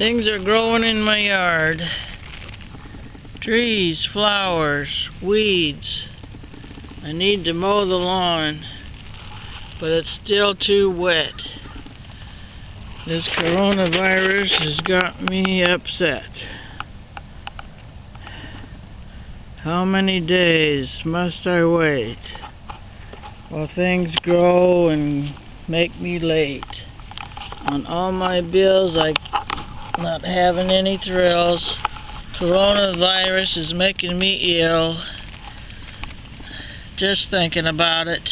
Things are growing in my yard. Trees, flowers, weeds. I need to mow the lawn, but it's still too wet. This coronavirus has got me upset. How many days must I wait while things grow and make me late? On all my bills, I not having any thrills. Coronavirus is making me ill. Just thinking about it.